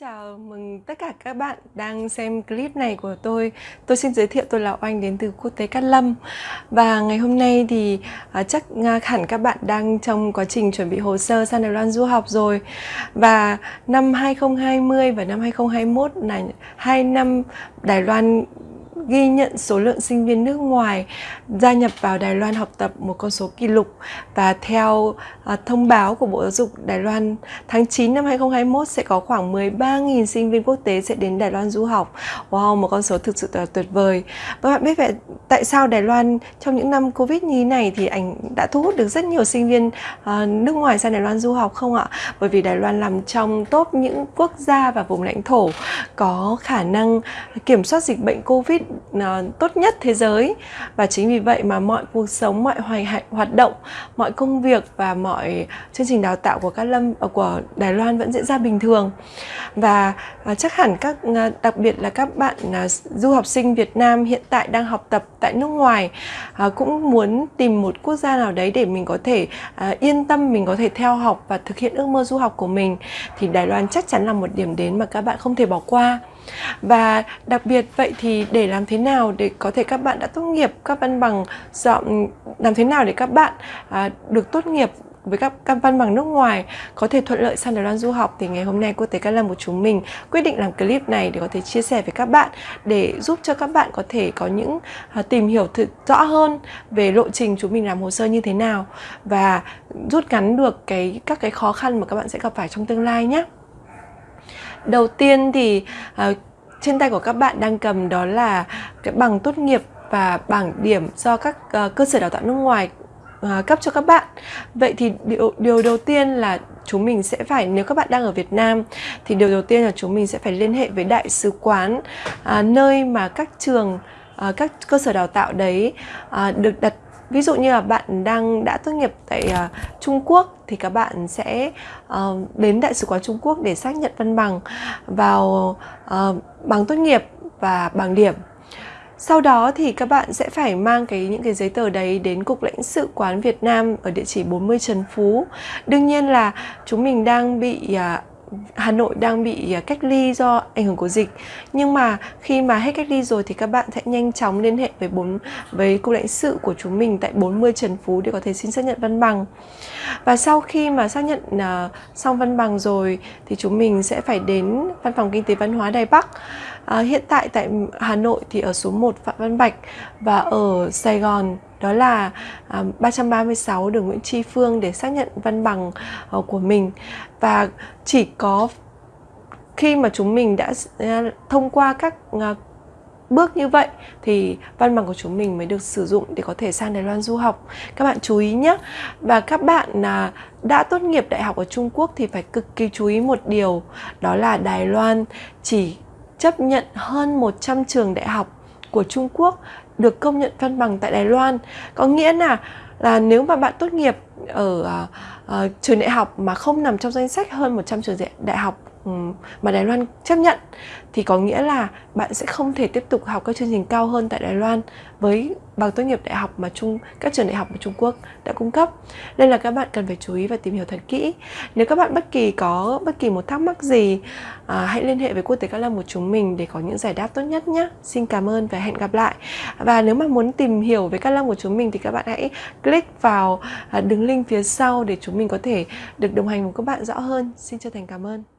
chào mừng tất cả các bạn đang xem clip này của tôi. Tôi xin giới thiệu tôi là Oanh đến từ Quốc tế Cát Lâm. Và ngày hôm nay thì à, chắc à, hẳn các bạn đang trong quá trình chuẩn bị hồ sơ sang Đài Loan du học rồi. Và năm 2020 và năm 2021 là hai năm Đài Loan ghi nhận số lượng sinh viên nước ngoài gia nhập vào Đài Loan học tập một con số kỷ lục và theo uh, thông báo của Bộ Giáo dục Đài Loan tháng 9 năm 2021 sẽ có khoảng 13.000 sinh viên quốc tế sẽ đến Đài Loan du học. Wow, một con số thực sự là tuyệt vời. Vâng và bạn biết vậy tại sao Đài Loan trong những năm Covid như này thì ảnh đã thu hút được rất nhiều sinh viên uh, nước ngoài sang Đài Loan du học không ạ? Bởi vì Đài Loan nằm trong top những quốc gia và vùng lãnh thổ có khả năng kiểm soát dịch bệnh Covid uh, tốt nhất thế giới. Và chính vì vậy mà mọi cuộc sống mọi hoài hoạt động mọi công việc và mọi chương trình đào tạo của các lâm ờ, của Đài Loan vẫn diễn ra bình thường. Và uh, chắc hẳn các uh, đặc biệt là các bạn uh, du học sinh Việt Nam hiện tại đang học tập tại nước ngoài uh, cũng muốn tìm một quốc gia nào đấy để mình có thể uh, yên tâm mình có thể theo học và thực hiện ước mơ du học của mình thì Đài Loan chắc chắn là một điểm đến mà các bạn không thể bỏ qua và đặc biệt vậy thì để làm thế nào để có thể các bạn đã tốt nghiệp các văn bằng dọn làm thế nào để các bạn à, được tốt nghiệp với các, các văn bằng nước ngoài có thể thuận lợi sang Đài Loan du học thì ngày hôm nay cô tế Cát Lâm của chúng mình quyết định làm clip này để có thể chia sẻ với các bạn để giúp cho các bạn có thể có những à, tìm hiểu thực rõ hơn về lộ trình chúng mình làm hồ sơ như thế nào và rút ngắn được cái các cái khó khăn mà các bạn sẽ gặp phải trong tương lai nhé. Đầu tiên thì uh, trên tay của các bạn đang cầm đó là cái bằng tốt nghiệp và bảng điểm do các uh, cơ sở đào tạo nước ngoài uh, cấp cho các bạn. Vậy thì điều điều đầu tiên là chúng mình sẽ phải nếu các bạn đang ở Việt Nam thì điều đầu tiên là chúng mình sẽ phải liên hệ với đại sứ quán uh, nơi mà các trường uh, các cơ sở đào tạo đấy uh, được đặt ví dụ như là bạn đang đã tốt nghiệp tại uh, Trung Quốc thì các bạn sẽ uh, đến đại sứ quán Trung Quốc để xác nhận văn bằng vào uh, bằng tốt nghiệp và bằng điểm sau đó thì các bạn sẽ phải mang cái những cái giấy tờ đấy đến cục lãnh sự quán Việt Nam ở địa chỉ 40 Trần Phú. Đương nhiên là chúng mình đang bị à, Hà Nội đang bị à, cách ly do ảnh hưởng của dịch. Nhưng mà khi mà hết cách ly rồi thì các bạn sẽ nhanh chóng liên hệ với bốn với cục lãnh sự của chúng mình tại 40 Trần Phú để có thể xin xác nhận văn bằng. Và sau khi mà xác nhận uh, xong văn bằng rồi thì chúng mình sẽ phải đến văn phòng kinh tế văn hóa Đài Bắc. Uh, hiện tại tại Hà Nội thì ở số 1 Phạm Văn Bạch và ở Sài Gòn đó là À, 336 đường Nguyễn Tri Phương để xác nhận văn bằng ờ, của mình và chỉ có khi mà chúng mình đã à, thông qua các à, bước như vậy thì văn bằng của chúng mình mới được sử dụng để có thể sang Đài Loan du học. Các bạn chú ý nhé. Và các bạn là đã tốt nghiệp đại học ở Trung Quốc thì phải cực kỳ chú ý một điều, đó là Đài Loan chỉ chấp nhận hơn 100 trường đại học của Trung Quốc được công nhận văn bằng tại Đài Loan. Có nghĩa là là nếu mà bạn tốt nghiệp ở uh, uh, trường đại học mà không nằm trong danh sách hơn 100 trường đại học Ừ, mà Đài Loan chấp nhận thì có nghĩa là bạn sẽ không thể tiếp tục học các chương trình cao hơn tại Đài Loan với bằng tốt nghiệp đại học mà Trung các trường đại học của Trung Quốc đã cung cấp. Nên là các bạn cần phải chú ý và tìm hiểu thật kỹ. Nếu các bạn bất kỳ có bất kỳ một thắc mắc gì, à, hãy liên hệ với Quốc tế Các Lâm của chúng mình để có những giải đáp tốt nhất nhé. Xin cảm ơn và hẹn gặp lại. Và nếu mà muốn tìm hiểu về Các Lâm của chúng mình thì các bạn hãy click vào à, đường link phía sau để chúng mình có thể được đồng hành cùng các bạn rõ hơn. Xin chân thành cảm ơn.